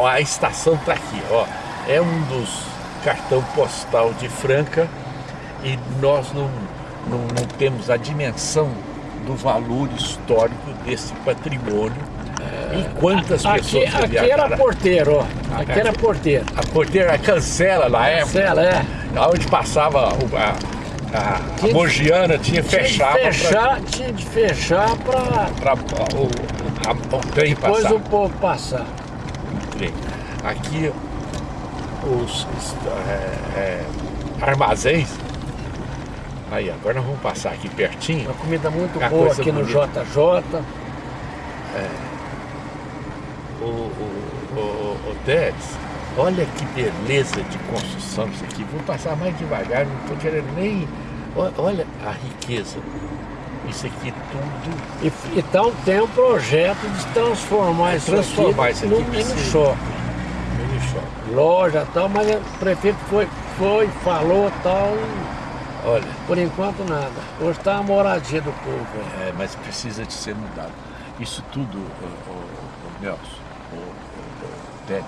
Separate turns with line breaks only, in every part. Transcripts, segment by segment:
ó, a estação está aqui, ó. É um dos cartão postal de Franca e nós não, não, não temos a dimensão do valor histórico desse patrimônio e quantas
Aqui,
pessoas
aqui era porteiro, ó. Aqui era porteiro.
A porteira cancela na época,
Cancela, é.
onde passava a, a, a
Tinha-
Mogiana, tinha
Tinha fechar, tinha de fechar para
para o, a- o trem
depois
passar.
o povo passar.
Aqui os é, é, armazéns. Aí, agora nós vamos passar aqui pertinho.
Uma comida muito
Uma
boa aqui no
bonita.
JJ.
O, o, o, o, o Teres, olha que beleza de construção isso aqui. Vou passar mais devagar, não estou querendo nem. Olha a riqueza. Isso aqui tudo.
E, então tem um projeto de transformar isso
Transformar
aqui
isso aqui
num
pra
mini shopping.
Mini shopping.
Loja e tal, mas o prefeito foi, foi, falou tal,
Olha,
por enquanto nada. Hoje está a moradia do povo. é.
é, mas precisa de ser mudado. Isso tudo, o, o, o Nelson, o, o, o Teres,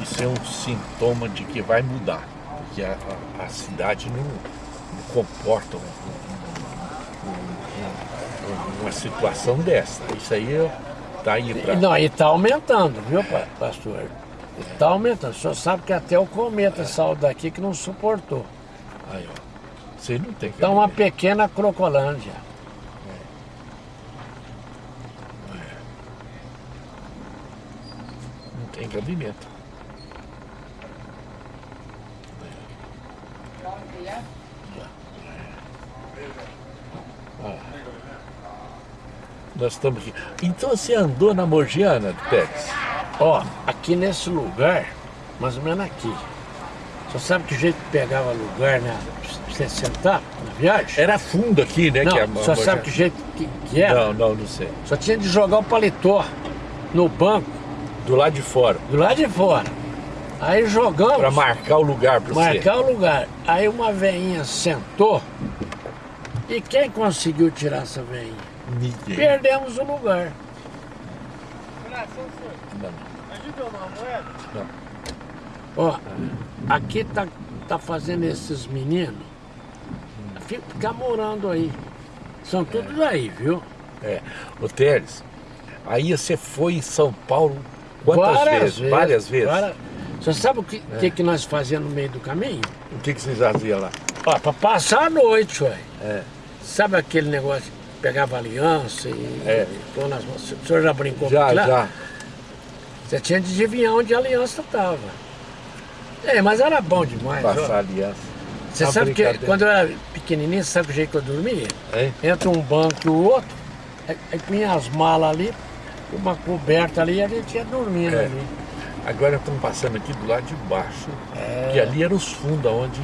isso é um sintoma de que vai mudar. Porque a, a, a cidade não, não comporta um- um- uma situação dessa. Isso aí está indo para.
não, e está aumentando, viu, pa- pastor? Está aumentando. O senhor sabe que até o cometa saiu daqui que não suportou.
Aí, ó. Você não tem
Então uma
cabimento.
pequena Crocolândia.
Não tem cabimento. Ah. Nós estamos aqui. Então você andou na Morgiana, Tex?
Ó, aqui nesse lugar, mais ou menos aqui. Você sabe que jeito que pegava lugar, né? Pra você sentar na viagem?
Era fundo aqui, né?
Não,
que a
só
Morgiana.
sabe que jeito que, que era?
Não, não, não sei.
Só tinha de jogar o paletó no banco,
Do lado de fora.
do lado de fora. Aí jogamos,
Para marcar o lugar para você.
marcar o lugar. Aí uma veinha sentou. E quem conseguiu tirar essa veinha?
Ninguém.
Perdemos o lugar.
Não, não.
Ó, aqui tá, tá fazendo esses meninos fi- ficar morando aí. São todos aí, viu?
É. Ô Teres, aí você foi em São Paulo quantas vezes? Várias vezes.
várias- Você sabe o que, que, que nós fazíamos no meio do caminho?
O que, que vocês faziam lá?
Ó, pra passar a noite, ué.
É.
Sabe aquele negócio pegava aliança e,
É.
pôr nas mãos? O senhor já brincou
Já,
com aquilo
já.
Você tinha de adivinhar onde a aliança estava. É, mas era bom demais. ó.
Passar aliança.
Você
Uma
sabe que quando eu era pequenininho, você sabe o jeito que eu dormia?
Hein?
Entre um banco e o outro, aí, aí punha as malas ali, uma coberta ali e a gente ia dormindo
É.
ali.
Agora estamos passando aqui do lado de baixo. Que ali eram os fundos onde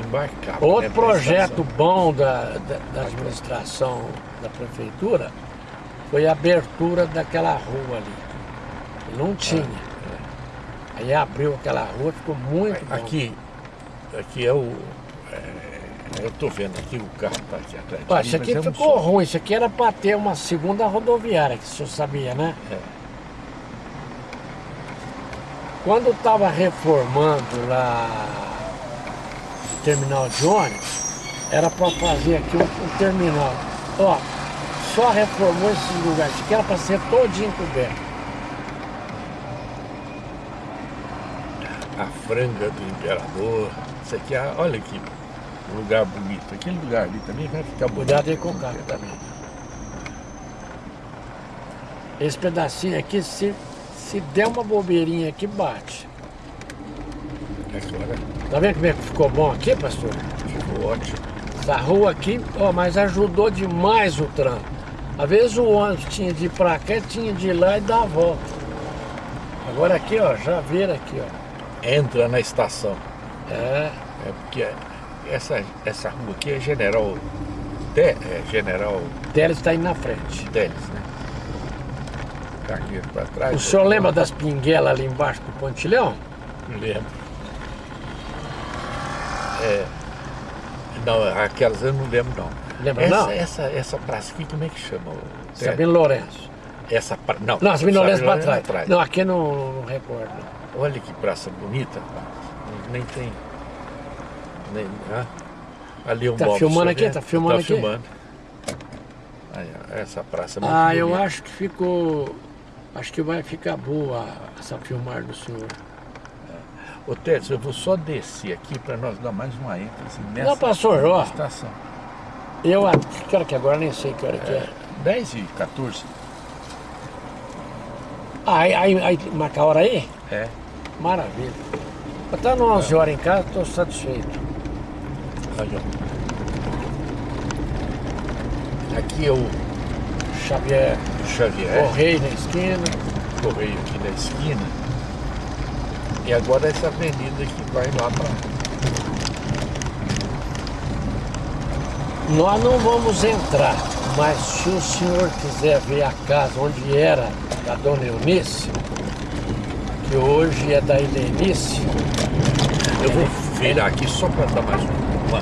embarcava.
Outro
né,
projeto bom da, da, da administração da prefeitura foi a abertura daquela rua ali. Não tinha. Aí abriu aquela rua, ficou muito bom.
Aqui, aqui é o. é, eu estou vendo aqui o carro está aqui atrás. de
Ó, isso aqui
mas é um
ficou ruim, isso aqui era para ter uma segunda rodoviária, que o senhor sabia, né?
É.
Quando estava reformando lá terminal de ônibus, era para fazer aqui um, um terminal. Ó, só reformou esse lugar, isso aqui era para ser todinho coberto.
A franga do imperador. Isso aqui, é- olha que lugar bonito. Aquele lugar ali também vai ficar bonito.
Cuidado aí com o carro também. Esse pedacinho aqui, se, se der uma bobeirinha aqui, bate.
Agora
Tá vendo como é que ficou bom aqui, pastor?
ficou ótimo.
Essa rua aqui, ó, mas ajudou demais o trânsito. Às vezes o ônibus tinha de ir pra cá, tinha de ir lá e dar a volta. Agora aqui, ó, já vira aqui, ó.
Entra na estação.
É,
É porque essa, essa rua aqui é General. Te, é General
Teles está aí na frente.
Teles, né? Cargueiro para trás.
O senhor lembra das pinguelas ali embaixo do pontilhão?
Lembro. É, não, aquelas eu não lembro não.
Lembra
essa,
não?
Essa, essa praça aqui, como é que chama?
Sabino Lourenço.
Essa pra... Não,
Não, as Minolés para
Sabinolés
trás. Não, aqui não, não recordo.
Olha que praça bonita. Nem tem. Nem, ah, ali um
Tá filmando aqui? Tá filmando
tá
aqui?
Filmando. Aí, essa praça é muito
Ah, eu
bonita.
acho que ficou... Acho que vai ficar boa essa filmar do senhor.
Ô, Tércio, eu vou só descer aqui para nós dar mais uma ênfase nessa
Não, pastor, ó.
estação.
Eu, a- que hora que é agora? Nem sei que hora que é.
10 e 14.
Ah, aí, aí, aí marca a hora aí?
É.
Maravilha. Até 11 horas em casa, estou satisfeito.
Ó. Aqui é o
Xavier,
Xavier,
Correio na esquina.
correio aqui da esquina. E agora essa avenida que vai lá para
Nós não vamos entrar, mas se o senhor quiser ver a casa onde era da dona Eunice, que hoje é da Helenice,
Eu vou virar aqui só para dar mais uma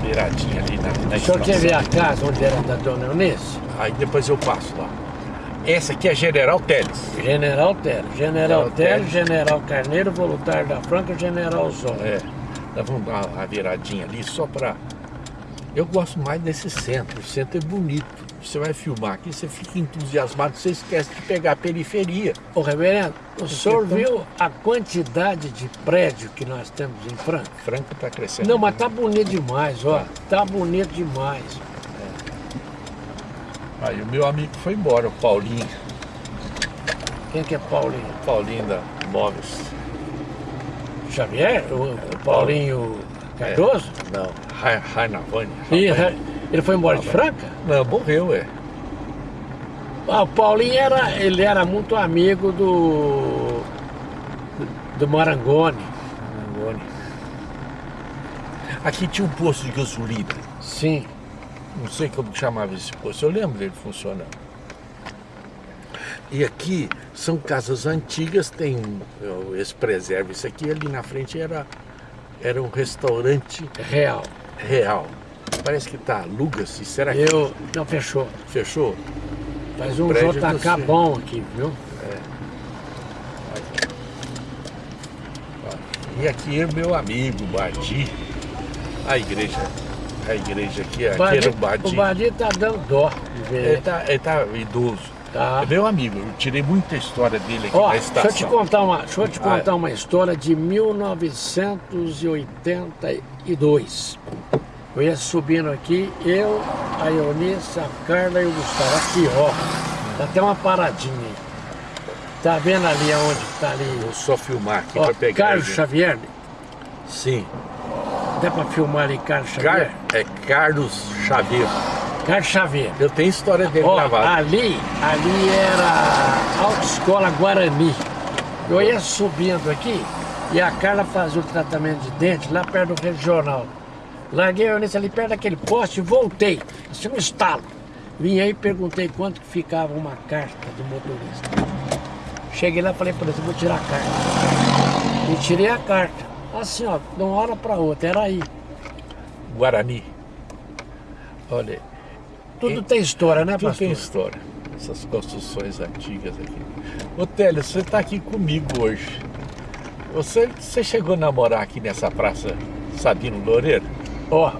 viradinha ali na, na
o senhor quer ver a casa onde era da dona Eunice?
Aí depois eu passo lá. Essa aqui é General Teles.
General Telo, General
Teles.
General Carneiro, Voluntário da Franca, General Zó.
É. Nós vamos dar uma viradinha ali só para. Eu gosto mais desse centro. O centro é bonito. Você vai filmar aqui, você fica entusiasmado, você esquece de pegar a periferia.
Ô reverendo, o senhor
então-
viu a quantidade de prédio que nós temos em Franca?
Franca está crescendo.
Não, mas tá bonito demais, ó. Tá bonito demais.
Aí o meu amigo foi embora, o Paulinho.
Quem que é Paulinho?
Paulinho da Móveis.
Xavier? O, o Paulinho Cardoso?
Não, Ra- Rainavani.
Ih,
Rainavani.
ele foi embora de Franca?
Não, morreu, é.
Ah, o Paulinho era, ele era muito amigo do. do Marangoni.
Marangoni. Aqui tinha um posto de gasolina.
Sim.
Não sei como chamava esse posto. Eu lembro dele funcionando. E aqui são casas antigas, tem ó, esse preserva. Isso aqui ali na frente era, era um restaurante
Real.
real. Parece que tá aluga-se. Será que
Eu. Não, fechou.
fechou?
Faz um JK bom aqui, viu?
E aqui é meu amigo Badi. A igreja, a igreja aqui, aqui
Badi-
era o
o Badi tá dando dó de ver.
Ele tá, ele tá idoso.
Tá.
É meu amigo, eu tirei muita história dele aqui
Ó,
na
deixa
estação.
eu te contar uma, deixa eu te
Ah, é.
contar uma história de 1982. Eu ia subindo aqui, eu, a Eunice, a Carla e o Gustavo. Aqui, ó. Tá até uma paradinha aí. Tá vendo ali aonde tá ali?
Vou só filmar aqui
Ó,
para pegar.
Carlos. Xavier.
Sim.
Dá pra filmar ali Carlos
Car...
Xavier?
É Carlos Xavier.
Carlos Xavier.
Eu tenho história dele
Ó,
gravada.
ali, ali era a Autoescola Guarani. Eu ia subindo aqui e a Carla fazia o tratamento de dente lá perto do regional. Larguei a Eunice ali perto daquele poste e voltei. Assim um estalo. Vim aí e perguntei quanto que ficava uma carta do motorista. Cheguei lá e falei para ele, vou tirar a carta. E tirei a carta. Assim, ó, de uma hora para outra, era aí.
Guarani. Olha,
Tudo
E-
tem história, né,
tudo
pastor?
tem história. Essas construções antigas aqui. Ô Télio, você está aqui comigo hoje. Você, você chegou a namorar aqui nessa praça Sabino Loureiro?
Ó,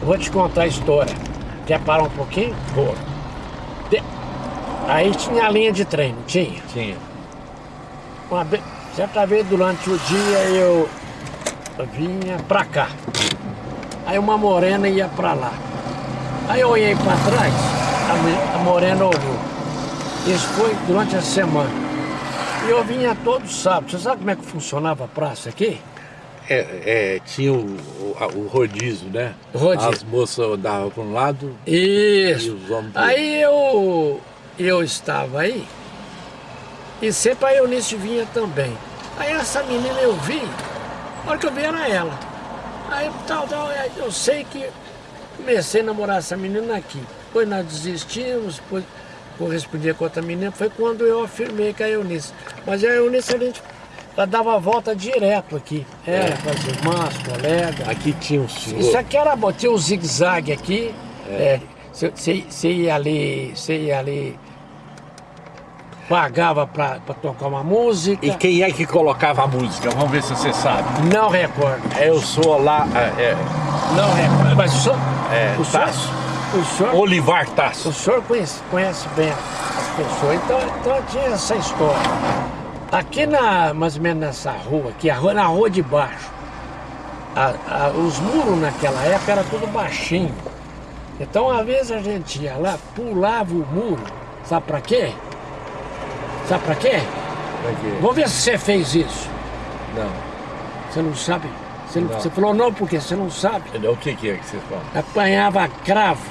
eu vou te contar a história. Quer parar um pouquinho?
Pô,
De- Aí tinha a linha de trem, não tinha?
tinha.
Uma certa vez durante o dia eu vinha pra cá. Aí uma morena ia pra lá. Aí eu olhei pra trás, a, morena olhou. Isso foi durante a semana. E eu vinha todo sábado. Você sabe como é que funcionava a praça aqui?
É, é, tinha o, o, o rodízio, né?
Rodízio.
As moças andavam para um lado
Isso.
e os homens
Aí eu, eu estava aí e sempre a Eunice vinha também. Aí essa menina eu vi, a hora que eu vi era ela. Aí tal, tal, eu sei que comecei a namorar essa menina aqui. Depois nós desistimos, depois correspondia com outra menina, foi quando eu afirmei com a Eunice. Mas a Eunice, a gente, ela dava a volta direto aqui. Era
É.
com as irmãs, colegas.
Aqui tinha um senhor.
Isso aqui era bom, tinha um zigue-zague aqui, é, Você ia ali, você ia ali, pagava pra, pra tocar uma música.
E quem é que colocava a música? Vamos ver se você sabe.
Não recordo.
Eu sou lá. É,
Não recordo. Mas o senhor.
é,
o senhor,
Tasso.
o senhor,
Olivar
o
Tasso.
senhor conhece, conhece bem as pessoas, então, então tinha essa história. Aqui na, mais ou menos nessa rua, aqui, a rua, na rua de baixo, a- a- os muros naquela época era tudo baixinho. Então, às vezes a gente ia lá, pulava o muro, sabe pra quê? Sabe pra quê? Vamos ver se você fez isso.
Não.
Você não sabe? Você, não-
Não.
você falou não porque você não sabe.
O que, que é que você fala?
Apanhava cravo,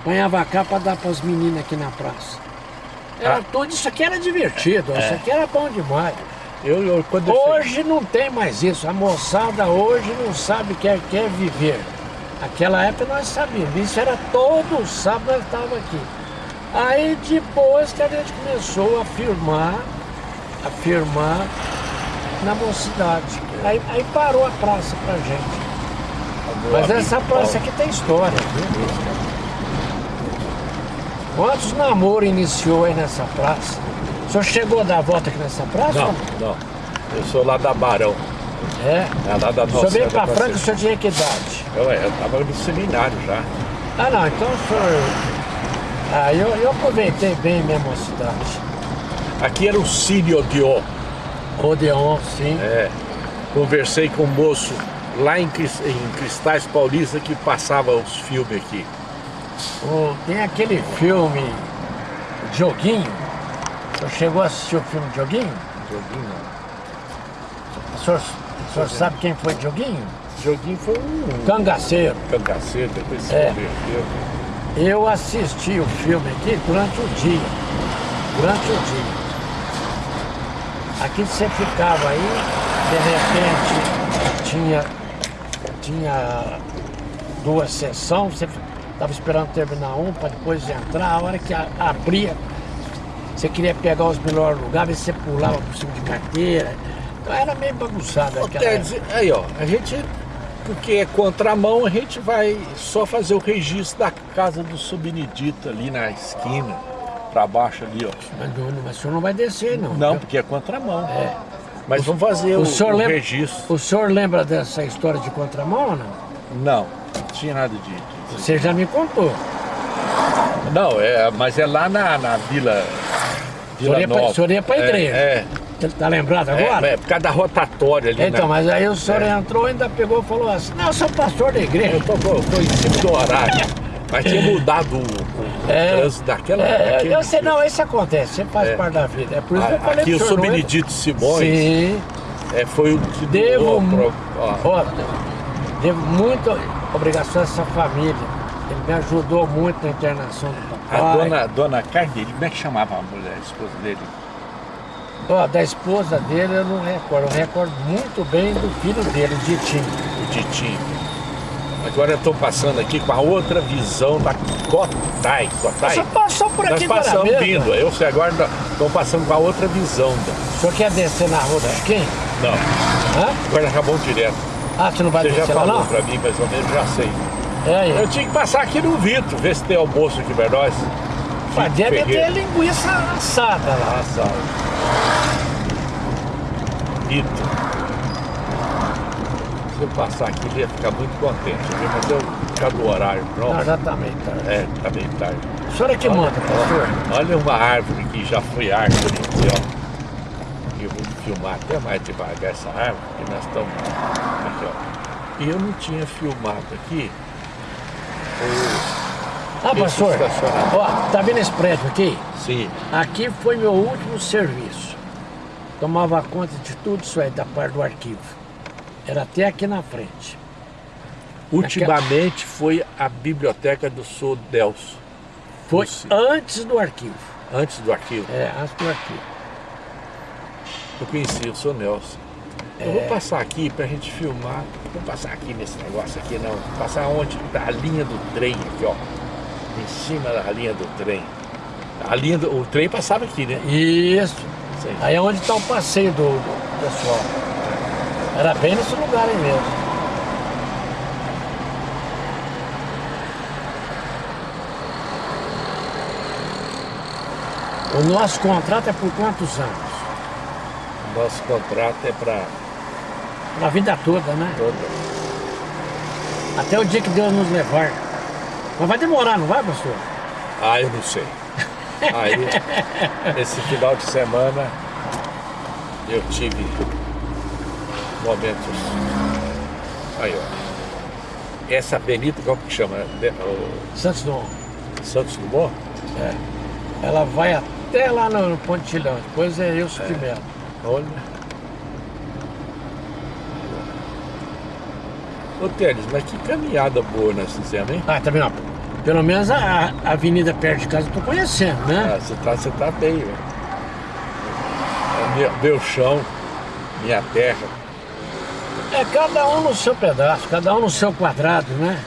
apanhava cravo para dar para as meninas aqui na praça. Era
Ah.
tudo, isso aqui era divertido, isso aqui era bom demais.
Eu, eu, quando eu
Hoje não tem mais isso, a moçada hoje não sabe que quer viver. Aquela época nós sabíamos, isso era todo sábado nós estávamos aqui. Aí depois que a gente começou a firmar, a firmar na mocidade. Aí, aí parou a praça pra gente. Mas essa praça aqui tem história, viu? Quantos namoros iniciou aí nessa praça? O senhor chegou a dar a volta aqui nessa praça?
Não, não. Eu sou lá da Barão.
É.
É lá da
O senhor
nossa.
veio pra Franca, o
nossa-
senhor tinha que idade?
Eu, eu tava no seminário já.
Ah não, então o senhor. Ah, eu, eu aproveitei bem minha mocidade.
Aqui era o Cine Odeon.
Odeon, sim.
É. Conversei com um moço lá em, em Cristais Paulista que passava os filmes aqui.
O- tem aquele filme Joguinho. O senhor chegou a assistir o filme Joguinho?
Joguinho
O senhor, o senhor sabe quem foi Joguinho?
Joguinho foi um
Cangaceiro.
cangaceiro, depois se
É.
converteu.
Eu assisti o filme aqui durante o dia. Durante o dia. Aqui você ficava aí, de repente tinha, tinha duas sessões, você estava esperando terminar um para depois entrar, a hora que a- abria, você queria pegar os melhores lugares, você pulava por cima de carteira. Então era meio bagunçado aquela
aí ó, a gente, porque é contramão, a gente vai só fazer o registro da casa do Subnedito ali na esquina, pra baixo ali, ó.
Mas, não- mas o senhor não vai descer, não.
Não, porque é contramão.
É.
Mas vamos fazer o,
O
o
lembra,
registro.
o senhor lembra dessa história de contramão ou não?
Não, não tinha nada de. de-
Você já me contou.
Não, é, mas é lá na, na Vila. Vila Nova.
o senhor ia pra
É,
igreja.
É,
Você tá lembrado
é,
agora?
é, por causa da rotatória ali.
então,
na-
mas aí o senhor
É.
entrou e ainda pegou e falou assim, não, eu sou pastor da igreja.
Eu tô, tô, tô em cima do horário. Mas tinha mudado o, o
É.
trânsito daquela.
É,
daquele-
eu sei, não, isso acontece, sempre faz
É.
parte da vida. É por isso que eu falei
Aqui o
pro senhor, não é-
Subnedito Simões
Sim,
é, foi o que
devo,
doou pro- ó,
devo muita obrigação a essa família. Ele me ajudou muito na internação do
a
papai.
dona, dona Carneiro, como é que chamava a mulher, a esposa dele?
Ó, da esposa dele eu não recordo. Eu recordo muito bem do filho dele, o Ditinho.
O Ditinho. Agora eu estou passando aqui com a outra visão da Cotai. Cotai.
Você passou por
Nós
aqui para
passamos vindo, eu sei, agora estamos passando com a outra visão. Da...
O senhor quer descer na rua do Chiquinho?
Não,
Hã?
agora acabou direto.
Ah, você não vai
Você já
descer lá
falou
não?
para mim, mais ou menos, já sei.
É aí.
Eu tinha que passar aqui no Vito, ver se tem almoço aqui para nós.
Mas deve ter linguiça assada lá.
Ah, Vito. Se eu passar aqui, ele ia ficar muito contente, viu? mas eu ficar do horário
Não,
pronto.
já tá meio tarde.
É, tá meio tarde.
O senhor é que manda, pastor?
Olha uma árvore que já foi árvore aqui, ó. Eu vou filmar até mais devagar essa árvore, porque nós estamos aqui, ó. E eu não tinha filmado aqui o...
Ah, pastor, ó, tá vendo esse prédio aqui?
Sim,
Aqui foi meu último serviço. Tomava conta de tudo isso aí da parte do arquivo. Era até aqui na frente.
ultimamente foi a biblioteca do Sul Delso,
Foi antes do arquivo.
antes do arquivo.
É, antes do arquivo.
Eu conheci o Sr. Nelson. Eu
É.
vou passar aqui pra gente filmar. Vou passar aqui nesse negócio aqui, não. Vou passar onde tá a linha do trem aqui, ó. Em cima da linha do trem. A linha do, o trem passava aqui, né?
Isso.
Sim.
Aí é onde está o passeio do, do pessoal. Era bem nesse lugar aí mesmo. O nosso contrato é por quantos anos?
O nosso contrato é para...
Para a vida toda, né?
Toda.
Até o dia que Deus nos levar. Mas vai demorar, não vai, pastor?
Ah, eu não sei. Aí, esse final de semana, eu tive momentos. Aí, ó. Essa avenida, como que chama? O
Santos Dumont.
Santos Dumont?
É. Ela vai até lá no, no Pontilhão. Depois é eu de Melo.
Olha. Ô Teles, mas que caminhada boa nós fizemos, hein?
Ah, tá vendo? Pelo menos a, a avenida perto de casa eu tô conhecendo, né?
Ah, você tá, você tá bem, velho. É Meu, meu chão, minha terra.
É cada um no seu pedaço, cada um no seu quadrado, né?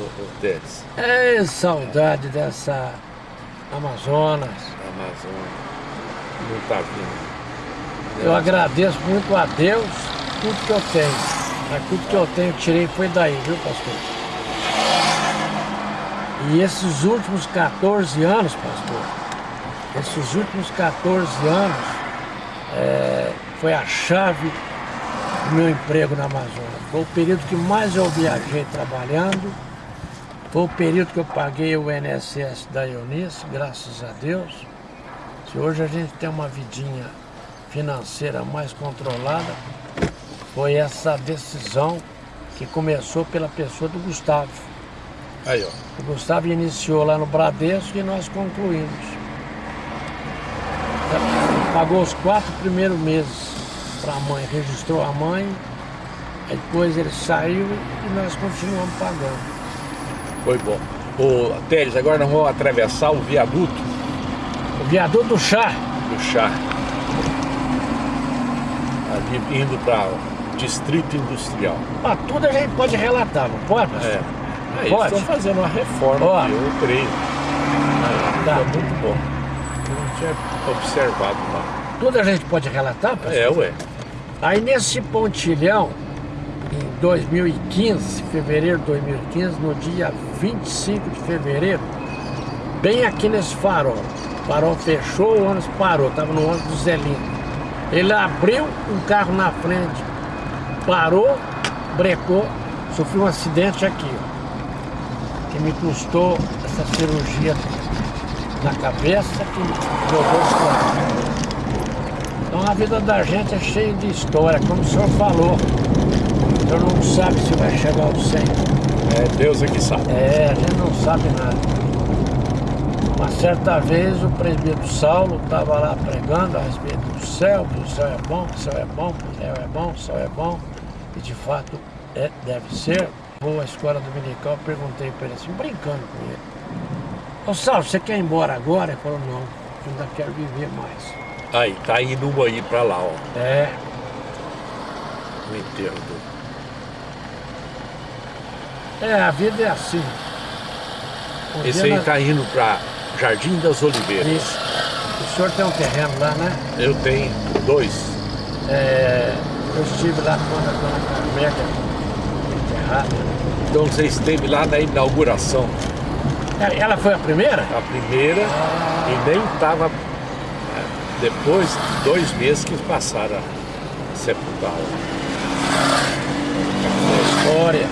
Ô Teles,
É saudade dessa Amazonas.
a Amazônia não tá vindo.
Eu agradeço muito a Deus tudo que eu tenho. Mas tudo que eu tenho eu tirei foi daí, viu, pastor? E esses últimos 14 anos, pastor, esses últimos 14 anos é, foi a chave do meu emprego na Amazônia. Foi o período que mais eu viajei trabalhando, foi o período que eu paguei o INSS da Eunice, graças a Deus. Se hoje a gente tem uma vidinha financeira mais controlada, foi essa decisão que começou pela pessoa do Gustavo.
Aí, ó.
O Gustavo iniciou lá no Bradesco e nós concluímos. Pagou os quatro primeiros meses para a mãe, registrou a mãe, aí depois ele saiu e nós continuamos pagando.
Foi bom. Ô Teles, agora nós vamos atravessar o viaduto
O viaduto do chá,
do chá. Ali indo para Distrito Industrial.
ah, tudo a gente pode relatar, não pode? pastor?
É. Aí
Pode?
estão fazendo uma reforma,
Ó.
aqui, eu creio. Aí,
Tá.
tá muito bom. Eu não tinha observado lá.
Tudo a gente pode relatar, pastor?
É, ué.
Aí nesse pontilhão, em 2015, fevereiro de 2015, no dia 25 de fevereiro, bem aqui nesse farol. O farol fechou, o ônibus parou, estava no ônibus do Zelino. Ele abriu um carro na frente, parou, brecou, sofri um acidente aqui, ó, que me custou essa cirurgia na cabeça que jogou os carros. Então a vida da gente é cheia de história, como o senhor falou. O senhor não sabe se vai chegar ao 100.
É Deus é que sabe.
É, a gente não sabe nada. Uma certa vez o presbítero Saulo estava lá pregando a respeito do céu, que o céu é bom, que o céu é bom, que o céu é bom, que o céu é bom. E de fato é, deve ser. À escola dominical, perguntei para ele assim, brincando com ele. Ô Saulo, você quer ir embora agora? Ele falou, não, eu ainda quero viver mais.
Aí, tá indo uma aí pra lá, ó.
É,
No enterro do.
É, a vida é assim. Um
Esse aí
nós-
tá indo pra Jardim das Oliveiras.
Isso. O senhor tem um terreno lá, né?
Eu tenho dois.
É, eu estive lá quando a dona Carmela
Então você esteve lá na inauguração.
É, Ela foi a primeira?
A primeira e nem tava. é, Depois de dois meses que passaram a sepultá-la.
Histórias.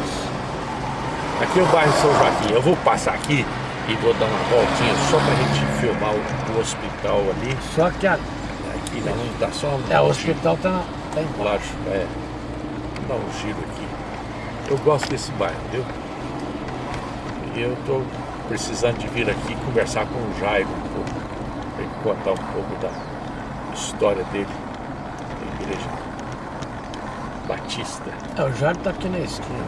Aqui é o bairro São Joaquim. Eu vou passar aqui e vou dar uma voltinha só pra gente filmar o, o hospital ali.
Só que a,
Aqui vamos dar só um
é, o hospital tá, tá embaixo.
É. Dar um giro aqui. Eu gosto desse bairro, viu? E eu tô precisando de vir aqui conversar com o Jairo um pouco, pra ele contar um pouco da história dele, da igreja batista.
É, o Jário tá aqui na esquina.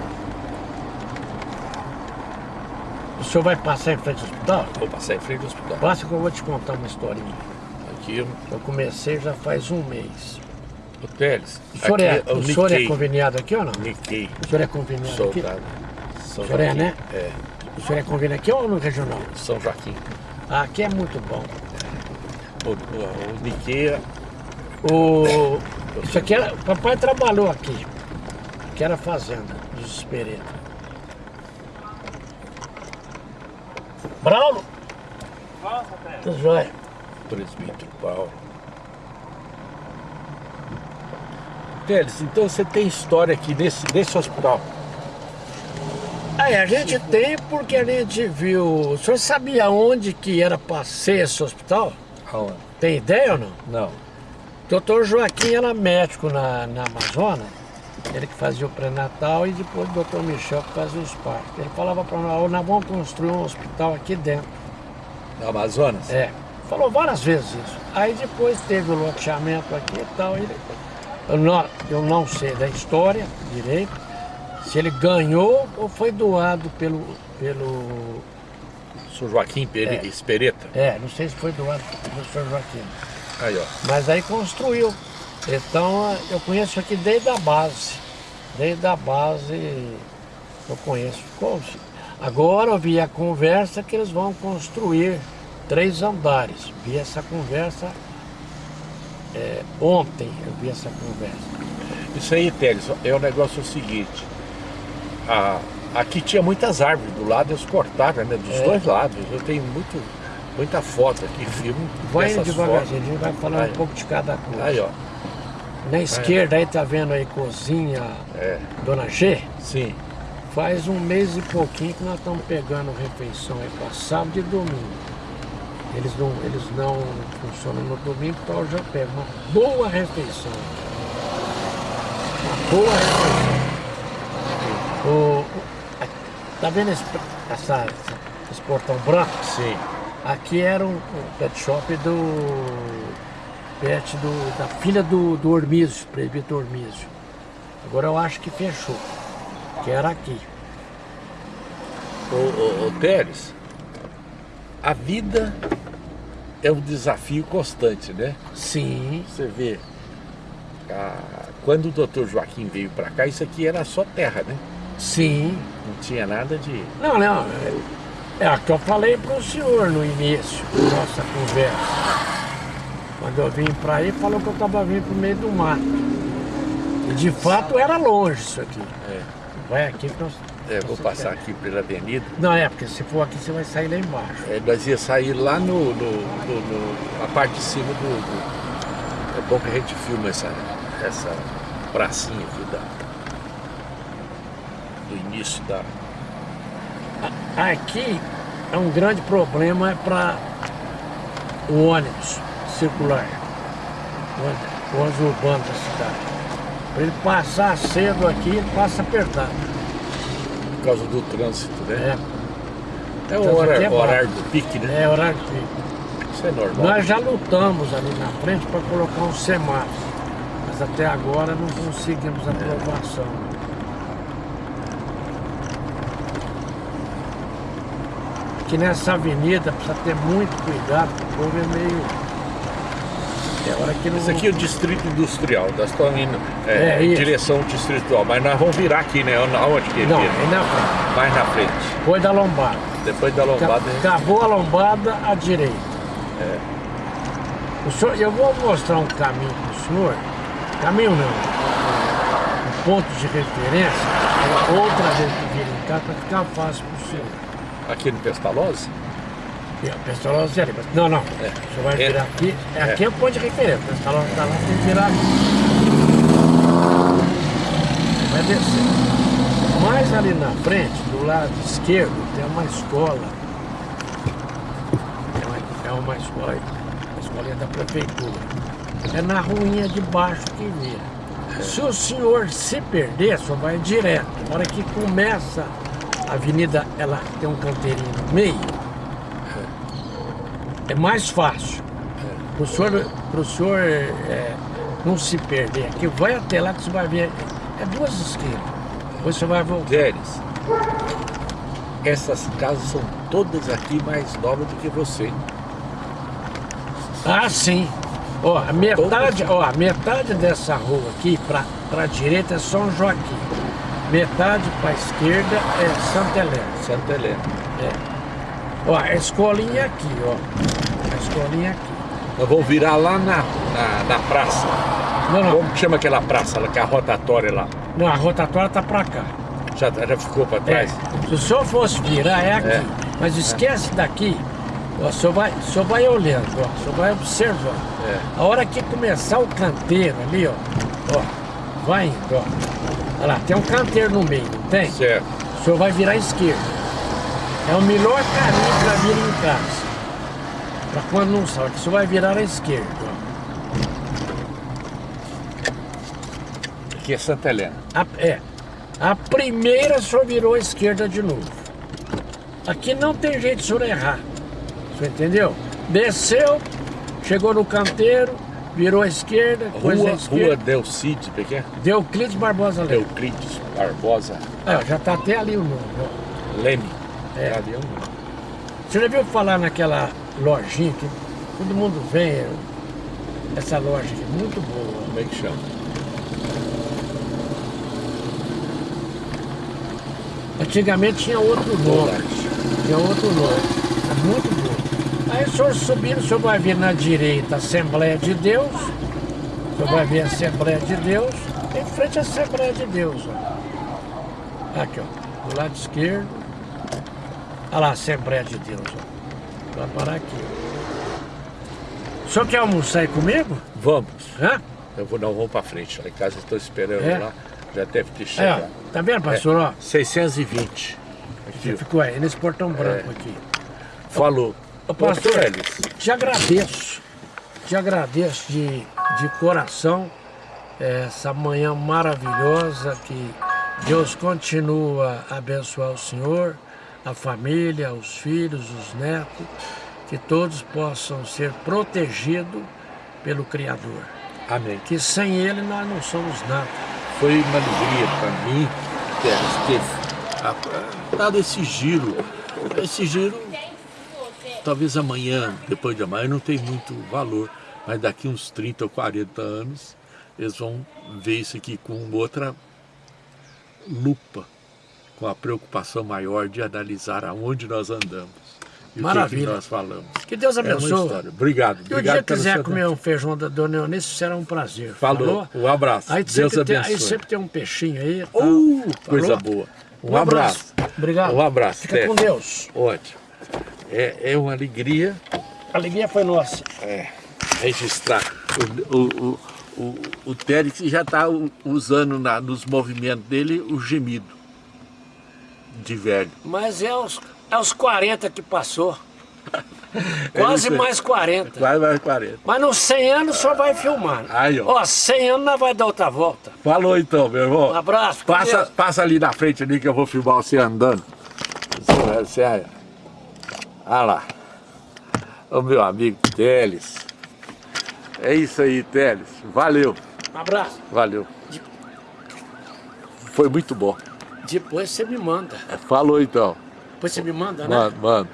O senhor vai passar em frente ao hospital?
Vou passar em frente ao hospital.
Passa que eu vou te contar uma historinha.
Aqui eu,
Eu comecei já faz um mês.
O Teles.
O senhor,
aqui
é,
eu
o senhor é conveniado aqui ou não?
niquei,
O senhor é conveniado
sou
aqui?
São
O senhor é, né?
É,
O senhor é conveniado aqui ou no regional?
São Joaquim.
Ah, aqui é muito bom.
O, o, o niquei
O... Isso aqui era... Papai trabalhou aqui. Que era a fazenda dos Espereta. Braulo? Tudo jóia.
presbítero Paulo. Teles, então você tem história aqui nesse, nesse hospital?
Aí a gente tem porque a gente viu. O senhor sabia onde que era para ser esse hospital?
Aonde?
Tem ideia ou não?
Não.
Doutor Joaquim era médico na, na Amazônia, ele que fazia o pré-natal e depois o doutor Michel que fazia os partos. Ele falava para nós, nós vamos construir um hospital aqui dentro.
Na Amazonas?
É, falou várias vezes isso. Aí depois teve o loteamento aqui e tal. Ele, eu, não, eu não sei da história direito, se ele ganhou ou foi doado pelo. pelo
São Joaquim Pere...
É.
Espereta.
é, não sei se foi doado pelo senhor Joaquim.
Aí, ó.
Mas aí construiu. Então eu conheço aqui desde a base. Desde a base eu conheço. Agora eu vi a conversa que eles vão construir três andares. Vi essa conversa é, ontem, eu vi essa conversa.
Isso aí, Teles, é o negócio o seguinte. A, aqui tinha muitas árvores do lado, eles cortaram, né? Dos
É.
dois lados. Eu tenho muito, muita foto aqui, filme.
Vai devagarzinho, a gente vai falar
Aí.
um pouco de cada coisa.
Aí, ó.
Na esquerda aí tá vendo aí cozinha
É,
Dona G?
sim.
Faz um mês e pouquinho que nós estamos pegando refeição aí para sábado e domingo. Eles não, eles não funcionam no domingo, então eu já pego uma boa refeição. Uma boa refeição. O, tá vendo esse, essa, esse portão branco?
Sim.
Aqui era um, um pet shop do. pet do, da filha do, do Ormísio, presbítero Ormísio. Agora eu acho que fechou. Que era aqui.
Ô, ô, ô Teles, a vida é um desafio constante, né?
Sim.
Você vê, a- quando o doutor Joaquim veio para cá, isso aqui era só terra, né?
Sim.
Não tinha nada de.
Não, não. É, é o que eu falei para o senhor no início da nossa conversa. Quando eu vim para aí, falou que eu estava vindo para o meio do mato. E de fato era longe isso aqui.
É,
Vai aqui que nós.
É, vou passar aqui pela avenida.
Não, é, porque se for aqui você vai sair lá embaixo.
É, nós ia sair lá no, no, no- no- na parte de cima do, do- É bom que a gente filma essa, essa pracinha aqui da, do início da.
Aqui é um grande problema para o ônibus circular, o ônibus- o ônibus urbano da cidade. Para ele passar cedo aqui, ele passa apertado.
Por causa do trânsito, né?
É,
É, o horário,
é
horário do pique, né?
é horário de pico.
Isso é normal.
Nós já lutamos ali na frente para colocar um semáforo, mas até agora não conseguimos aprovação. Aqui nessa avenida precisa ter muito cuidado, porque o povo é meio. É.
Esse aqui é o distrito industrial. Nós estamos indo é,
É,
em direção distrital, mas nós vamos virar aqui, né? Aonde que
Não,
vira?
na frente.
Mais na frente.
Depois da lombada.
Depois da lombada.
Ca- Acabou a lombada à direita.
É.
O senhor, eu vou mostrar um caminho para o senhor. Caminho não. Um ponto de referência. Outra vez que vir em cá para ficar fácil para o senhor.
Aqui no Pestalozzi?
A Pestalozzi é ali. mas- Não, não. O senhor vai
É.
virar aqui. É, aqui é o ponto de referência. O Pestalozzi está lá, tem que virar aqui. Vai descer. Mais ali na frente, do lado esquerdo, tem uma escola. É uma, é uma escola, uma escolinha da prefeitura. É na ruinha de baixo que vira. Se o senhor se perder, só vai direto. Na hora que começa a avenida, ela tem um canteirinho no meio, é mais fácil. Para o senhor, pro senhor é, não se perder aqui, vai até lá que você vai ver. É duas esquinas. Depois você vai voltar.
Déris, essas casas são todas aqui mais novas do que você.
Ah, sim. Ó, a metade, ó, a metade dessa rua aqui para a direita é São Joaquim. Metade para a esquerda é Santa Helena.
Santa Helena.
É. Ó, a escolinha aqui, ó. A escolinha aqui.
Nós vamos virar lá na, na, na praça.
Não, não.
Como chama aquela praça lá, que é a rotatória lá?
Não, a rotatória tá para cá.
Já, já ficou para
É.
trás?
Se o senhor fosse virar, é aqui.
É.
Mas esquece daqui, Ó, o senhor vai, o senhor vai olhando, ó, o senhor vai observando.
É.
A hora que começar o canteiro ali, ó, ó, vai indo, ó. Olha lá, tem um canteiro no meio, não tem?
Certo.
O senhor vai virar à esquerda. É o melhor caminho para vir em casa. Para quando não salta, o senhor vai virar à esquerda.
Aqui é Santa Helena.
A, é. A primeira senhor virou à esquerda de novo. Aqui não tem jeito de senhor errar. Você entendeu? Desceu, chegou no canteiro, virou à esquerda, depois à
Rua, Rua
esquerda.
Delcides, pequeno.
Euclides Barbosa Leme.
Euclides Barbosa
É, já tá até ali o nome.
Leme.
É.
Ali é o nome.
Você já viu falar naquela lojinha que todo mundo vem? Essa loja aqui, muito boa.
Como é que chama?
Antigamente tinha outro nome. Tinha outro nome. É muito bom. Aí o senhor subindo, o senhor vai vir na direita Assembleia de Deus. O senhor vai ver a Assembleia de Deus. Em frente à Assembleia de Deus. Ó. Aqui, ó. Do lado esquerdo. Olha lá a Assembleia de Deus. Vai parar aqui. O senhor quer almoçar aí comigo?
Vamos.
Hã?
Eu vou, não, vamos pra frente. Lá em casa estou esperando
É?
lá. Já deve ter
É,
chegado.
ó. Tá vendo, pastor? Ó,
620.
você
Aqui,
ficou aí nesse portão branco aqui.
falou.
Ô, pastor,
Teles,
te agradeço, te agradeço de, de coração essa manhã maravilhosa que Deus continua a abençoar o Senhor, a família, os filhos, os netos, que todos possam ser protegidos pelo Criador.
Amém.
Que sem Ele nós não somos nada.
Foi uma alegria para mim ter a- dado esse giro. Esse giro, talvez amanhã, depois de amanhã, não tem muito valor, mas daqui uns 30 ou 40 anos, eles vão ver isso aqui com outra lupa, com a preocupação maior de analisar aonde nós andamos. E o que que,
Maravilha.
nós falamos.
Que Deus
É
abençoe.
história. Obrigado.
E o
obrigado
dia quiser comer um feijão da Dona Eunice, será um prazer.
Falou. Um abraço.
Aí
Deus
sempre, tem,
abençoe.
aí sempre tem um peixinho aí. tal.
Uh, coisa
Falou?
boa. Um,
Um
abraço.
abraço. Obrigado.
Um abraço.
Fica com Deus.
Ótimo. É, é uma alegria
A alegria foi nossa.
é, registrar. O, o, o, o, o Térix já está usando na- nos movimentos dele o gemido de velho.
Mas é os, é os 40 que passou. Quase mais 40.
Quase mais 40.
Mas nos 100 anos só vai filmar.
Aí, ó.
Ó, 100 anos nós vai dar outra volta.
Falou então, meu irmão.
Um abraço.
Passa,
Deus.
passa ali na frente ali que eu vou filmar você andando. Sério, Sério. Olha lá. O meu amigo Teles. É isso aí, Teles. Valeu,
Um abraço.
valeu. Foi muito bom.
Depois você me manda.
Falou então.
Depois você me manda, né?
Mano, mano.